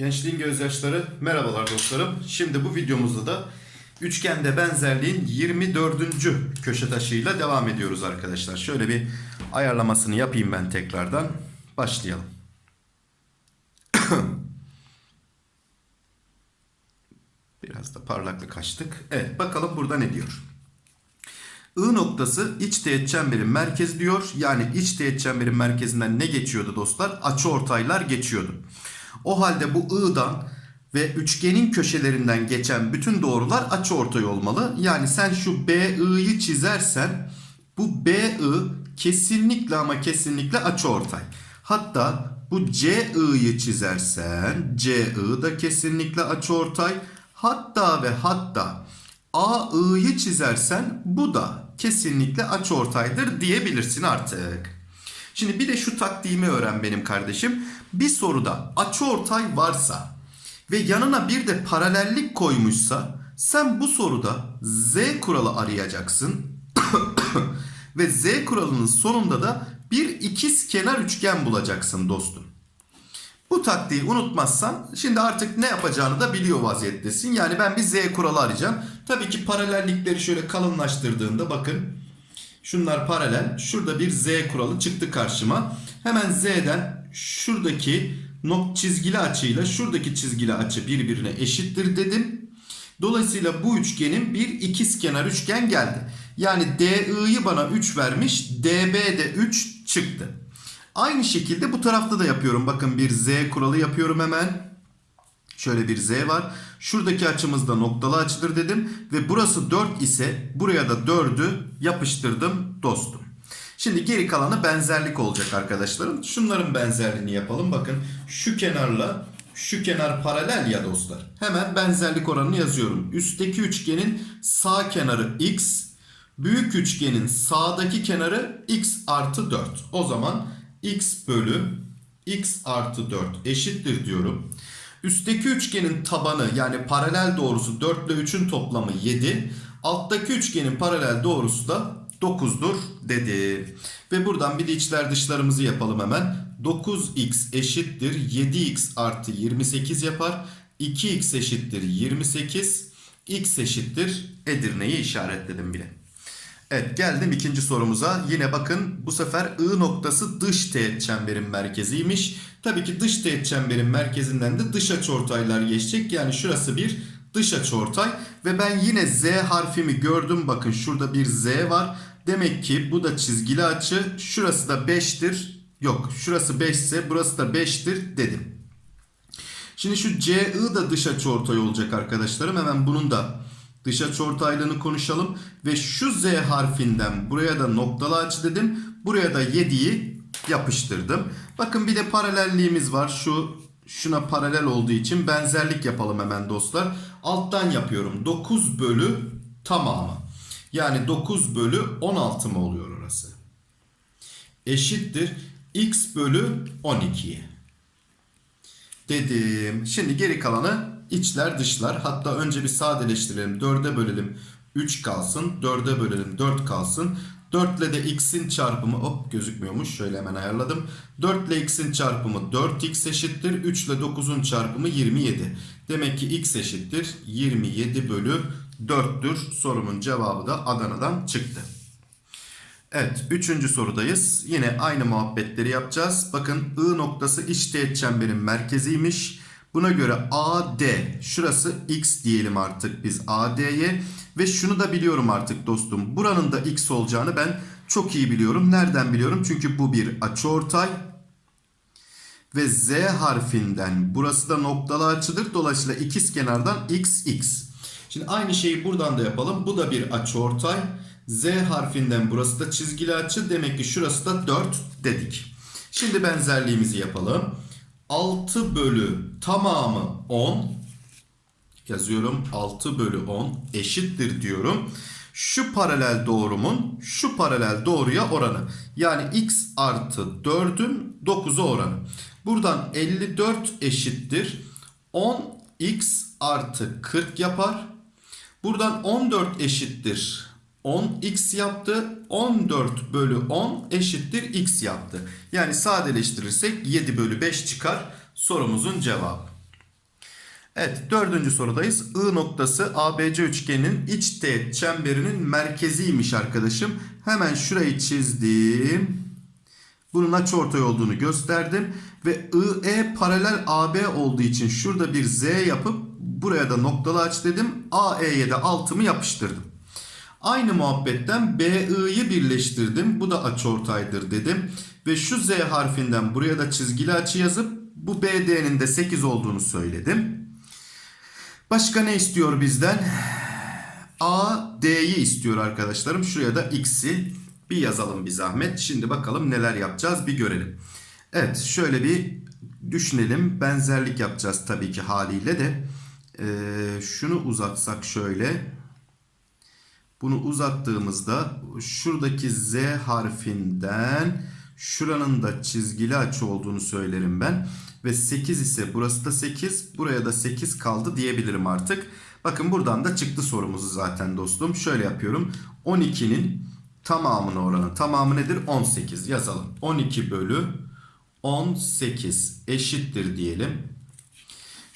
Gençliğin gözyaşları merhabalar dostlarım. Şimdi bu videomuzda da üçgende benzerliğin 24. köşe taşıyla devam ediyoruz arkadaşlar. Şöyle bir ayarlamasını yapayım ben tekrardan. Başlayalım. Biraz da parlaklık açtık. Evet bakalım burada ne diyor. I noktası iç teğet çemberin merkezi diyor. Yani iç teğet çemberin merkezinden ne geçiyordu dostlar? Açıortaylar geçiyordu. O halde bu I'dan ve üçgenin köşelerinden geçen bütün doğrular açıortay olmalı. Yani sen şu BI'yi çizersen bu BI kesinlikle ama kesinlikle açıortay. Hatta bu CI'yi çizersen CI da kesinlikle açıortay. Hatta ve hatta AI'yi çizersen bu da kesinlikle açıortaydır diyebilirsin artık. Şimdi bir de şu taktiğimi öğren benim kardeşim. Bir soruda açıortay varsa ve yanına bir de paralellik koymuşsa sen bu soruda z kuralı arayacaksın. ve z kuralının sonunda da bir ikiz kenar üçgen bulacaksın dostum. Bu taktiği unutmazsan şimdi artık ne yapacağını da biliyor vaziyettesin. Yani ben bir z kuralı arayacağım. Tabii ki paralellikleri şöyle kalınlaştırdığında bakın. Şunlar paralel. Şurada bir z kuralı çıktı karşıma. Hemen z'den şuradaki nok çizgili açıyla şuradaki çizgili açı birbirine eşittir dedim. Dolayısıyla bu üçgenin bir ikizkenar üçgen geldi. Yani DI'yi bana 3 vermiş. DB de 3 çıktı. Aynı şekilde bu tarafta da yapıyorum. Bakın bir Z kuralı yapıyorum hemen. Şöyle bir Z var. Şuradaki açımızda noktalı açıdır dedim. Ve burası 4 ise buraya da 4'ü yapıştırdım dostum. Şimdi geri kalanı benzerlik olacak arkadaşlarım. Şunların benzerliğini yapalım. Bakın şu kenarla şu kenar paralel ya dostlar. Hemen benzerlik oranını yazıyorum. Üstteki üçgenin sağ kenarı x. Büyük üçgenin sağdaki kenarı x artı 4. O zaman x bölü x artı 4 eşittir diyorum. Üstteki üçgenin tabanı yani paralel doğrusu 4 ile 3'ün toplamı 7. Alttaki üçgenin paralel doğrusu da 9'dur dedi. Ve buradan bir de içler dışlarımızı yapalım hemen. 9x eşittir 7x artı 28 yapar. 2x eşittir 28. x eşittir Edirne'yi işaretledim bile. Evet geldim ikinci sorumuza. Yine bakın bu sefer I noktası dış teğet çemberin merkeziymiş. Tabii ki dış teğet çemberin merkezinden de dış açıortaylar geçecek. Yani şurası bir dış açıortay. Ve ben yine Z harfimi gördüm. Bakın şurada bir Z var. Demek ki bu da çizgili açı. Şurası da 5'tir. Yok şurası 5 ise burası da 5'tir dedim. Şimdi şu CI da dış açıortay olacak arkadaşlarım. Hemen bunun da dış açıortaylığını konuşalım. Ve şu Z harfinden buraya da noktalı açı dedim. Buraya da 7'yi yapıştırdım. Bakın bir de paralelliğimiz var. Şu şuna paralel olduğu için benzerlik yapalım hemen dostlar. Alttan yapıyorum. 9 bölü tamamı. Yani 9 bölü 16 mı oluyor orası? Eşittir x bölü 12'ye. Dedim. Şimdi geri kalanı içler dışlar. Hatta önce bir sadeleştirelim. 4'e bölelim 3 kalsın. 4'e bölelim 4 kalsın. 4 ile de x'in çarpımı hop gözükmüyormuş. Şöyle hemen ayarladım. 4 ile x'in çarpımı 4x eşittir. 3 ile 9'un çarpımı 27. Demek ki x eşittir 27 bölü 4'tür. Sorumun cevabı da Adana'dan çıktı. Evet, üçüncü sorudayız. Yine aynı muhabbetleri yapacağız. Bakın I noktası iç teğet çemberin merkeziymiş. Buna göre AD, şurası X diyelim artık biz AD'ye. Ve şunu da biliyorum artık dostum. Buranın da X olacağını ben çok iyi biliyorum. Nereden biliyorum? Çünkü bu bir açıortay. Ve Z harfinden burası da noktalı açıdır. Dolayısıyla ikiz kenardan X, X. Şimdi aynı şeyi buradan da yapalım. Bu da bir açıortay. Z harfinden burası da çizgili açı. Demek ki şurası da 4 dedik. Şimdi benzerliğimizi yapalım. 6 bölü tamamı 10 yazıyorum 6 bölü 10 eşittir diyorum. Şu paralel doğrumun şu paralel doğruya oranı. Yani x artı 4'ün 9'a oranı. Buradan 54 eşittir. 10x artı 40 yapar. Buradan 14 eşittir. 10x yaptı. 14 bölü 10 eşittir x yaptı. Yani sadeleştirirsek 7 bölü 5 çıkar sorumuzun cevabı. Evet dördüncü sorudayız. I noktası ABC üçgeninin iç teğet çemberinin merkeziymiş arkadaşım. Hemen şurayı çizdim. Bunun açıortay olduğunu gösterdim. Ve IE paralel AB olduğu için şurada bir Z yapıp buraya da noktalı aç dedim. AE'ye de altımı yapıştırdım. Aynı muhabbetten BI'yi birleştirdim. Bu da açıortaydır dedim. Ve şu Z harfinden buraya da çizgili açı yazıp bu BD'nin de 8 olduğunu söyledim. Başka ne istiyor bizden? A, istiyor arkadaşlarım. Şuraya da X'i bir yazalım bir zahmet. Şimdi bakalım neler yapacağız bir görelim. Evet şöyle bir düşünelim. Benzerlik yapacağız tabii ki haliyle de. Ee, şunu uzatsak şöyle. Bunu uzattığımızda şuradaki Z harfinden şuranın da çizgili açı olduğunu söylerim ben. Ve 8 ise burası da 8. Buraya da 8 kaldı diyebilirim artık. Bakın buradan da çıktı sorumuzu zaten dostum. Şöyle yapıyorum. 12'nin tamamına oranı. Tamamı nedir? 18 yazalım. 12 bölü 18 eşittir diyelim.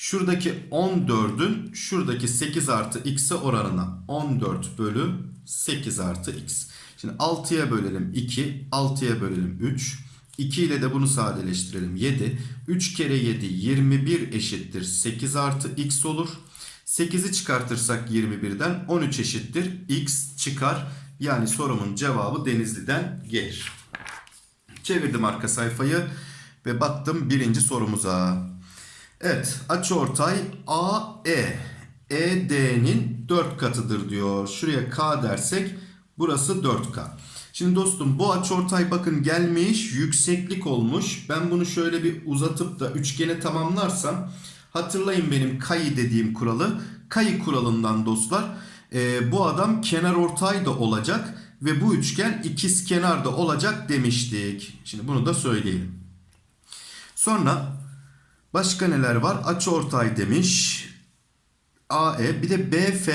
Şuradaki 14'ün şuradaki 8 artı x'e oranına 14 bölü 8 artı x. Şimdi 6'ya bölelim 2, 6'ya bölelim 3. 2 ile de bunu sadeleştirelim 7. 3 kere 7 21 eşittir 8 artı x olur. 8'i çıkartırsak 21'den 13 eşittir x çıkar. Yani sorumun cevabı Denizli'den gelir. Çevirdim arka sayfayı ve baktım birinci sorumuza. Evet açıortay AE ED'nin 4 katıdır diyor. Şuraya K dersek burası 4K. Şimdi dostum bu açıortay bakın gelmiş yükseklik olmuş. Ben bunu şöyle bir uzatıp da üçgene tamamlarsam hatırlayın benim kayı dediğim kuralı. Kayı kuralından dostlar e, bu adam kenar ortay da olacak ve bu üçgen ikiz kenar da olacak demiştik. Şimdi bunu da söyleyelim. Sonra başka neler var? Açıortay demiş. AE bir de BF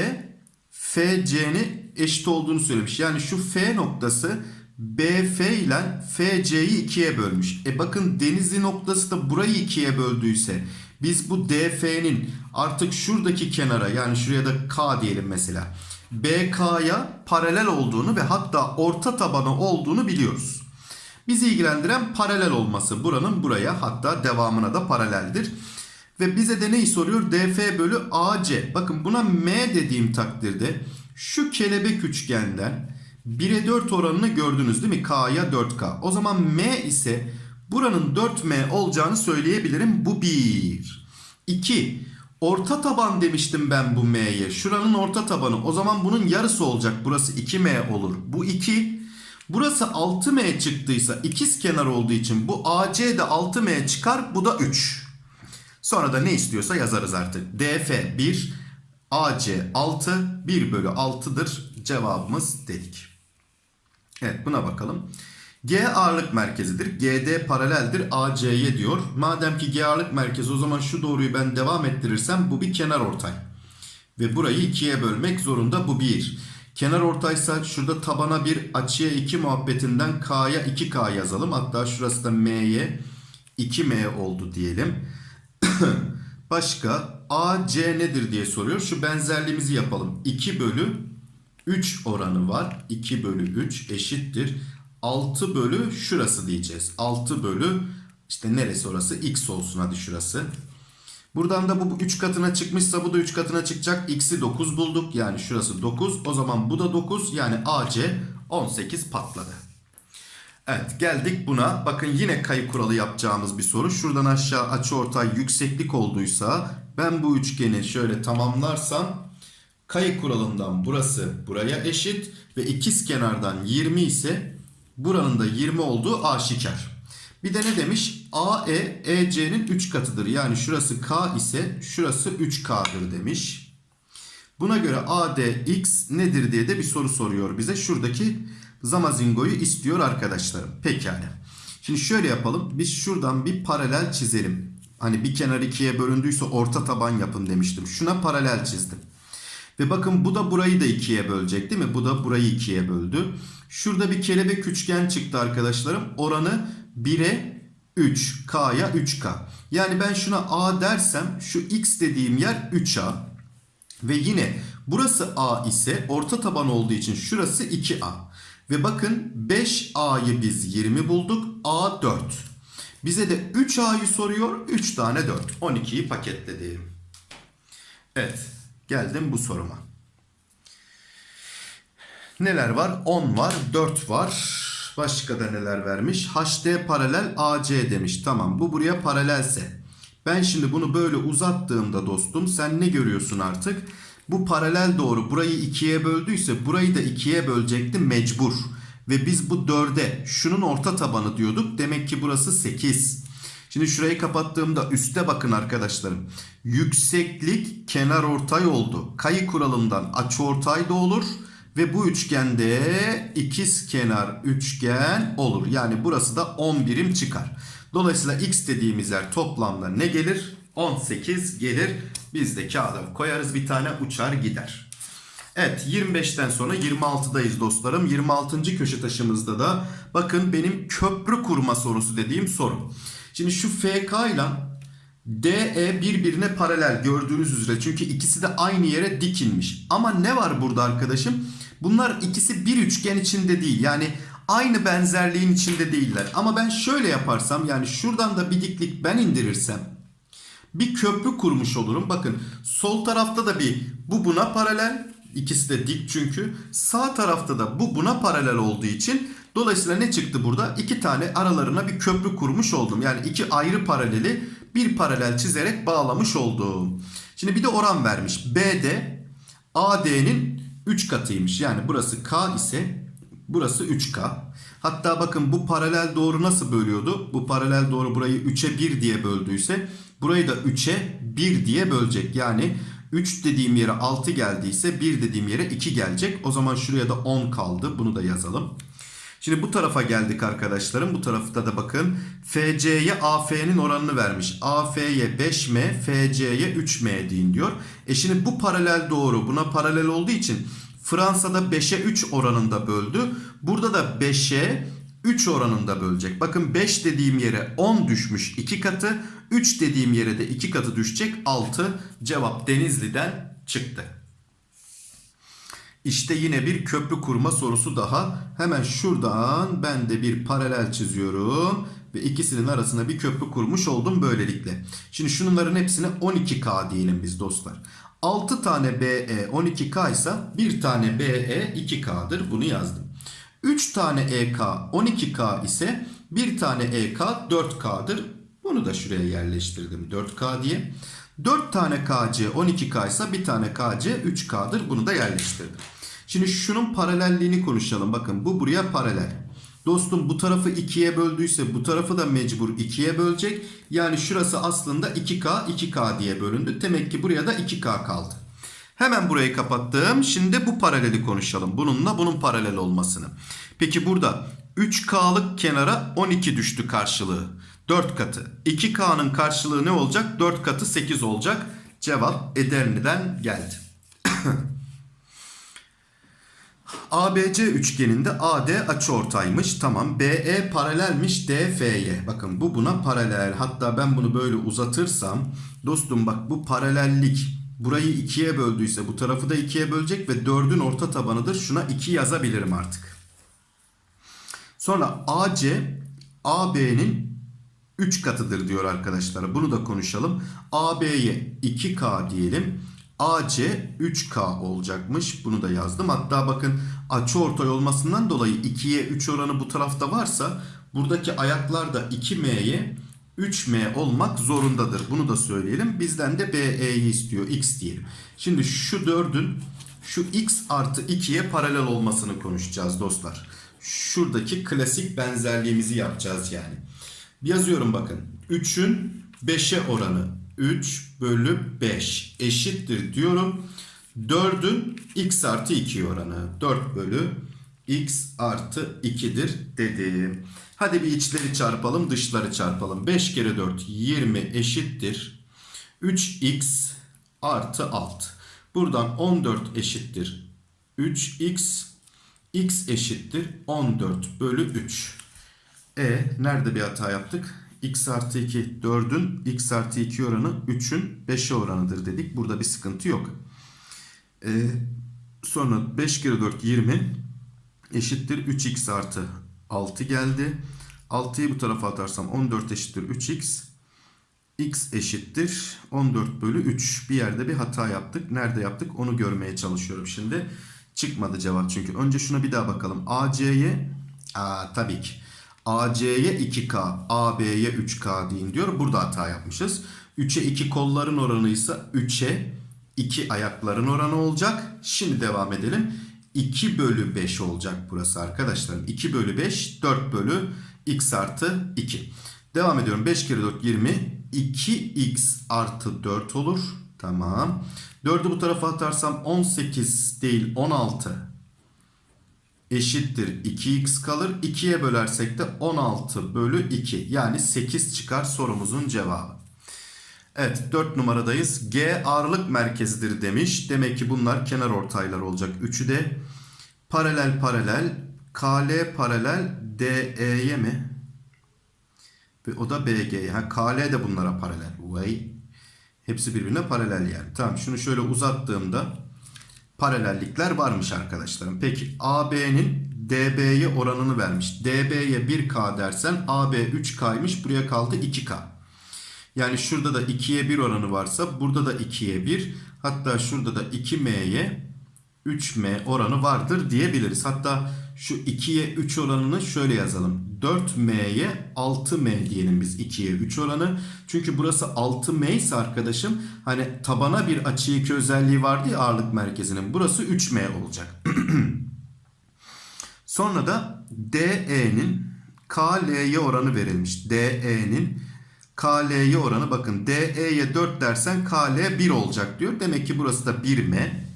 FC'nin eşit olduğunu söylemiş. Yani şu F noktası BF ile FC'yi ikiye bölmüş. E bakın Denizli noktası da burayı ikiye böldüyse biz bu DF'nin artık şuradaki kenara yani şuraya da K diyelim mesela. BK'ya paralel olduğunu ve hatta orta tabanı olduğunu biliyoruz. Bizi ilgilendiren paralel olması buranın buraya hatta devamına da paraleldir. Ve bize de neyi soruyor? DF bölü AC. Bakın buna M dediğim takdirde şu kelebek üçgenden 1'e 4 oranını gördünüz değil mi? K'ya 4K. O zaman M ise buranın 4M olacağını söyleyebilirim. Bu 1. 2. Orta taban demiştim ben bu M'ye. Şuranın orta tabanı. O zaman bunun yarısı olacak. Burası 2M olur. Bu 2. Burası 6M çıktıysa ikiz kenar olduğu için bu AC de 6M çıkar. Bu da 3. Sonra da ne istiyorsa yazarız artık. DF 1, AC 6, 1 bölü 6'dır cevabımız dedik. Evet buna bakalım. G ağırlık merkezidir. GD paraleldir AC'ye diyor. Madem ki G ağırlık merkezi o zaman şu doğruyu ben devam ettirirsem bu bir kenar ortay. Ve burayı ikiye bölmek zorunda bu 1. Kenar ortaysa şurada tabana 1 açıya 2 muhabbetinden K'ya 2K yazalım. Hatta şurası da M'ye 2M oldu diyelim. Başka AC nedir diye soruyor. Şu benzerliğimizi yapalım. 2 bölü 3 oranı var. 2 bölü 3 eşittir. 6 bölü şurası diyeceğiz. 6 bölü işte neresi orası? X olsun hadi şurası. Buradan da bu 3 katına çıkmışsa bu da 3 katına çıkacak. X'i 9 bulduk. Yani şurası 9. O zaman bu da 9. Yani AC 18 patladı. Evet geldik buna. Bakın yine kayı kuralı yapacağımız bir soru. Şuradan aşağı açıortay yükseklik olduysa ben bu üçgeni şöyle tamamlarsam kayı kuralından burası buraya eşit ve ikiz kenardan 20 ise buranın da 20 olduğu aşikar. Bir de ne demiş? AE EC'nin 3 katıdır. Yani şurası K ise şurası 3K'dır demiş. Buna göre ADX nedir diye de bir soru soruyor bize. Şuradaki Zamazingo'yu istiyor arkadaşlarım. Pekala. Şimdi şöyle yapalım. Biz şuradan bir paralel çizelim. Hani bir kenar ikiye bölündüyse orta taban yapın demiştim. Şuna paralel çizdim. Ve bakın bu da burayı da ikiye bölecek değil mi? Bu da burayı ikiye böldü. Şurada bir kelebek üçgen çıktı arkadaşlarım. Oranı 1'e 3. K'ya 3K. Yani ben şuna A dersem şu X dediğim yer 3A. Ve yine burası A ise orta taban olduğu için şurası 2A. Ve bakın 5A'yı biz 20 bulduk. A 4. Bize de 3A'yı soruyor. 3 tane 4. 12'yi paketledim. Evet. Geldim bu soruma. Neler var? 10 var, 4 var. Başka da neler vermiş? HD paralel AC demiş. Tamam bu buraya paralelse. Ben şimdi bunu böyle uzattığımda dostum sen ne görüyorsun artık? Bu paralel doğru burayı ikiye böldüyse burayı da ikiye bölecekti mecbur. Ve biz bu 4'e şunun orta tabanı diyorduk. Demek ki burası 8. Şimdi şurayı kapattığımda üste bakın arkadaşlarım. Yükseklik kenar ortay oldu. Kayı kuralından açı ortay da olur. Ve bu üçgende ikiz kenar üçgen olur. Yani burası da 10 birim çıkar. Dolayısıyla x dediğimiz yer toplamda ne gelir? 18 gelir. Biz de kağıda koyarız bir tane uçar gider. Evet 25'ten sonra 26'dayız dostlarım. 26. köşe taşımızda da bakın benim köprü kurma sorusu dediğim soru. Şimdi şu FK ile DE birbirine paralel gördüğünüz üzere. Çünkü ikisi de aynı yere dikilmiş. Ama ne var burada arkadaşım? Bunlar ikisi bir üçgen içinde değil. Yani aynı benzerliğin içinde değiller. Ama ben şöyle yaparsam yani şuradan da bir diklik ben indirirsem bir köprü kurmuş olurum. Bakın sol tarafta da bir bu buna paralel. İkisi de dik çünkü. Sağ tarafta da bu buna paralel olduğu için dolayısıyla ne çıktı burada? İki tane aralarına bir köprü kurmuş oldum. Yani iki ayrı paraleli bir paralel çizerek bağlamış oldum. Şimdi bir de oran vermiş. BD AD'nin 3 katıymış. Yani burası K ise burası 3K. Hatta bakın bu paralel doğru nasıl bölüyordu? Bu paralel doğru burayı 3'e 1 diye böldüyse burayı da 3'e 1 diye bölecek. Yani 3 dediğim yere 6 geldiyse 1 dediğim yere 2 gelecek. O zaman şuraya da 10 kaldı. Bunu da yazalım. Şimdi bu tarafa geldik arkadaşlarım. Bu tarafta da bakın FC'ye AF'nin oranını vermiş. AF'ye 5M, FC'ye 3M deyin diyor. E şimdi bu paralel doğru. Buna paralel olduğu için Fransa'da 5'e 3 oranında böldü. Burada da 5'e 3 oranında bölecek. Bakın 5 dediğim yere 10 düşmüş 2 katı. 3 dediğim yere de 2 katı düşecek 6. Cevap Denizli'den çıktı. İşte yine bir köprü kurma sorusu daha. Hemen şuradan ben de bir paralel çiziyorum. Ve ikisinin arasına bir köprü kurmuş oldum böylelikle. Şimdi şunların hepsine 12K diyelim biz dostlar. 6 tane BE 12K ise bir tane BE 2K'dır. Bunu yazdım. 3 tane EK 12K ise bir tane EK 4K'dır. Bunu da şuraya yerleştirdim 4K diye. 4 tane KC 12K ise bir tane KC 3K'dır. Bunu da yerleştirdim. Şimdi şunun paralelliğini konuşalım. Bakın bu buraya paralel. Dostum bu tarafı 2'ye böldüyse bu tarafı da mecbur 2'ye bölecek. Yani şurası aslında 2K 2K diye bölündü. Demek ki buraya da 2K kaldı. Hemen burayı kapattım. Şimdi bu paraleli konuşalım. Bununla bunun paralel olmasını. Peki burada 3K'lık kenara 12 düştü karşılığı. 4 katı. 2K'nın karşılığı ne olacak? 4 katı 8 olacak. Cevap Edirne'den geldi. ABC üçgeninde AD açıortaymış. Tamam. BE paralelmiş DF'ye. Bakın bu buna paralel. Hatta ben bunu böyle uzatırsam dostum bak bu paralellik burayı ikiye böldüyse bu tarafı da ikiye bölecek ve 4'ün orta tabanıdır. Şuna 2 yazabilirim artık. Sonra AC AB'nin 3 katıdır diyor arkadaşlar. Bunu da konuşalım. AB'ye 2K diyelim. AC 3K olacakmış. Bunu da yazdım. Hatta bakın açıortay olmasından dolayı 2'ye 3 oranı bu tarafta varsa buradaki ayaklar da 2M'ye 3M olmak zorundadır. Bunu da söyleyelim. Bizden de BE'yi istiyor. X diyelim. Şimdi şu 4'ün şu X artı 2'ye paralel olmasını konuşacağız dostlar. Şuradaki klasik benzerliğimizi yapacağız yani. Yazıyorum bakın. 3'ün 5'e oranı 3 bölü 5 eşittir diyorum. 4'ün x artı 2 oranı 4 bölü x artı 2'dir dedim. Hadi bir içleri çarpalım dışları çarpalım. 5 kere 4 20 eşittir. 3x artı 6. Buradan 14 eşittir 3x. x eşittir 14 bölü 3. E nerede bir hata yaptık? x artı 2 4'ün x artı 2 oranı 3'ün 5'e oranıdır dedik. Burada bir sıkıntı yok. E, sonra 5 kere 4 20 eşittir 3x artı 6 geldi. 6'yı bu tarafa atarsam 14 eşittir 3x. x eşittir 14 bölü 3. Bir yerde bir hata yaptık. Nerede yaptık onu görmeye çalışıyorum şimdi. Çıkmadı cevap çünkü. Önce şuna bir daha bakalım. AC'ye tabii ki. AC'ye 2K, AB'ye 3K deyin diyor. Burada hata yapmışız. 3'e 2 kolların oranıysa 3'e 2 ayakların oranı olacak. Şimdi devam edelim. 2 bölü 5 olacak burası arkadaşlarım. 2 bölü 5 4 bölü x artı 2. Devam ediyorum. 5 kere 4 20. 2x artı 4 olur. Tamam. 4'ü bu tarafa atarsam 18 değil 16 eşittir 2x kalır. 2'ye bölersek de 16 bölü 2 yani 8 çıkar sorumuzun cevabı. Evet 4 numaradayız. G ağırlık merkezidir demiş. Demek ki bunlar kenar ortaylar olacak. Üçü de paralel paralel KL paralel DE'ye mi? Ve o da BG'ye. Ha, KL de bunlara paralel. Vay. Hepsi birbirine paralel yani. Tamam şunu şöyle uzattığımda paralellikler varmış arkadaşlarım. Peki AB'nin DB'ye oranını vermiş. DB'ye 1K dersen AB 3K'ymış. Buraya kaldı 2K. Yani şurada da 2'ye 1 oranı varsa burada da 2'ye 1. Hatta şurada da 2M'ye 3M oranı vardır diyebiliriz. Hatta şu 2'ye 3 oranını şöyle yazalım. 4M'ye 6M diyelim biz 2'ye 3 oranı. Çünkü burası 6M ise arkadaşım hani tabana bir açı 2 özelliği vardı ya ağırlık merkezinin. Burası 3M olacak. Sonra da DE'nin KL'ye oranı verilmiş. DE'nin KL'ye oranı bakın DE'ye 4 dersen KL 1 olacak diyor. Demek ki burası da 1M.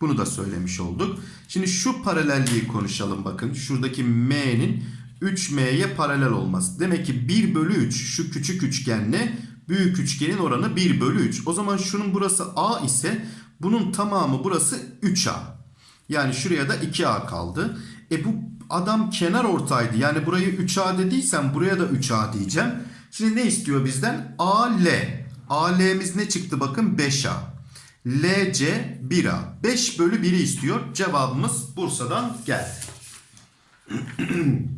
Bunu da söylemiş olduk. Şimdi şu paralelliği konuşalım bakın. Şuradaki M'nin 3M'ye paralel olması. Demek ki 1 bölü 3 şu küçük üçgenle büyük üçgenin oranı 1 bölü 3. O zaman şunun burası A ise bunun tamamı burası 3A. Yani şuraya da 2A kaldı. E bu adam kenar ortaydı. Yani burayı 3A dediysem buraya da 3A diyeceğim. Şimdi ne istiyor bizden? AL. AL'miz ne çıktı bakın 5A. LC 1A. 5 bölü 1'i istiyor. Cevabımız Bursa'dan geldi.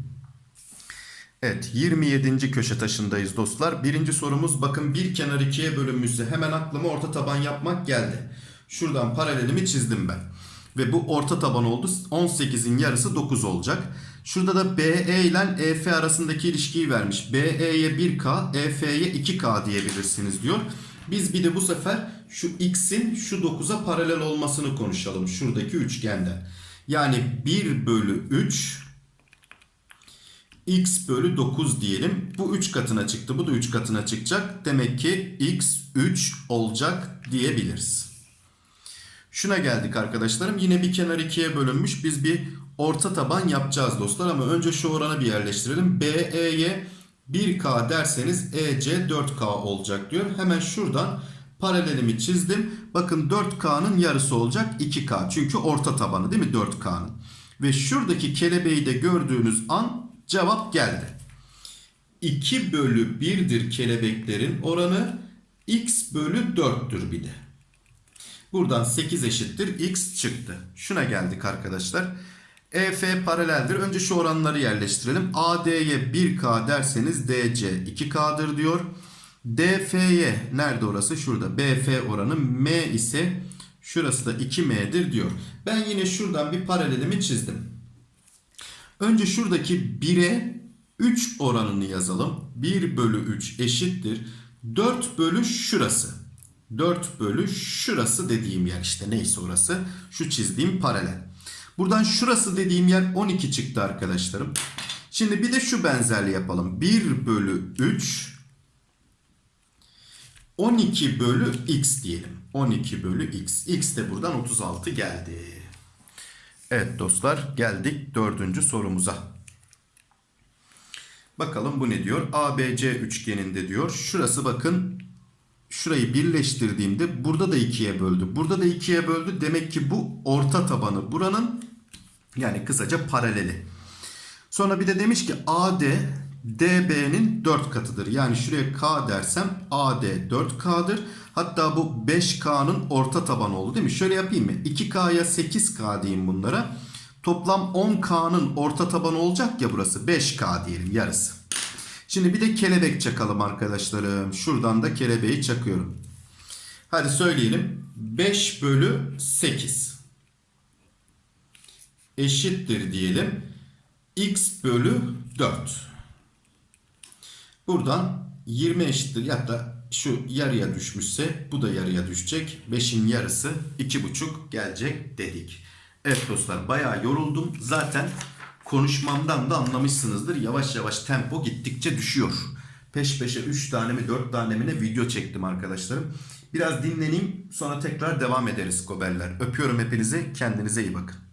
evet 27. köşe taşındayız dostlar. Birinci sorumuz bakın bir kenar ikiye bölünmüşse hemen aklıma orta taban yapmak geldi. Şuradan paralelimi çizdim ben. Ve bu orta taban oldu. 18'in yarısı 9 olacak. Şurada da BE ile EF arasındaki ilişkiyi vermiş. BE'ye 1K, EF'ye 2K diyebilirsiniz diyor. Biz bir de bu sefer şu x'in şu 9'a paralel olmasını konuşalım. Şuradaki üçgende. Yani 1 bölü 3 x bölü 9 diyelim. Bu 3 katına çıktı. Bu da 3 katına çıkacak. Demek ki x 3 olacak diyebiliriz. Şuna geldik arkadaşlarım. Yine bir kenar ikiye bölünmüş. Biz bir orta taban yapacağız dostlar. Ama önce şu oranı bir yerleştirelim. BE'ye 1K derseniz EC 4K olacak diyor. Hemen şuradan paralelimi çizdim. Bakın 4K'nın yarısı olacak 2K. Çünkü orta tabanı değil mi 4K'nın? Ve şuradaki kelebeği de gördüğünüz an cevap geldi. 2 bölü 1'dir kelebeklerin oranı. X bölü 4'tür bir de. Buradan 8 eşittir x çıktı. Şuna geldik arkadaşlar. EF paraleldir. Önce şu oranları yerleştirelim. AD'ye 1K derseniz DC 2K'dır diyor. DF'ye nerede orası? Şurada. BF oranı M ise şurası da 2M'dir diyor. Ben yine şuradan bir paralelimi çizdim. Önce şuradaki 1'e 3 oranını yazalım. 1 bölü 3 eşittir. 4 bölü şurası. 4 bölü şurası dediğim yer işte neyse orası. Şu çizdiğim paralel. Buradan şurası dediğim yer 12 çıktı arkadaşlarım. Şimdi bir de şu benzerliği yapalım. 1 bölü 3 12 bölü x diyelim. 12 bölü x. x de buradan 36 geldi. Evet dostlar geldik dördüncü sorumuza. Bakalım bu ne diyor? ABC üçgeninde diyor. Şurası bakın şurayı birleştirdiğimde burada da ikiye böldü. Burada da ikiye böldü. Demek ki bu orta tabanı buranın yani kısaca paraleli. Sonra bir de demiş ki AD DB'nin 4 katıdır. Yani şuraya K dersem AD 4K'dır. Hatta bu 5K'nın orta tabanı oldu değil mi? Şöyle yapayım mı? 2K'ya 8K diyeyim bunlara. Toplam 10K'nın orta tabanı olacak ya burası. 5K diyelim yarısı. Şimdi bir de kelebek çakalım arkadaşlarım. Şuradan da kelebeği çakıyorum. Hadi söyleyelim. 5 bölü 8 eşittir diyelim. x bölü 4. Buradan 20 eşittir da şu yarıya düşmüşse bu da yarıya düşecek. 5'in yarısı 2,5 gelecek dedik. Evet dostlar bayağı yoruldum. Zaten konuşmamdan da anlamışsınızdır. Yavaş yavaş tempo gittikçe düşüyor. Peş peşe 3 tane mi 4 tane mi ne video çektim arkadaşlarım. Biraz dinleneyim sonra tekrar devam ederiz goberler. Öpüyorum hepinizi. Kendinize iyi bakın.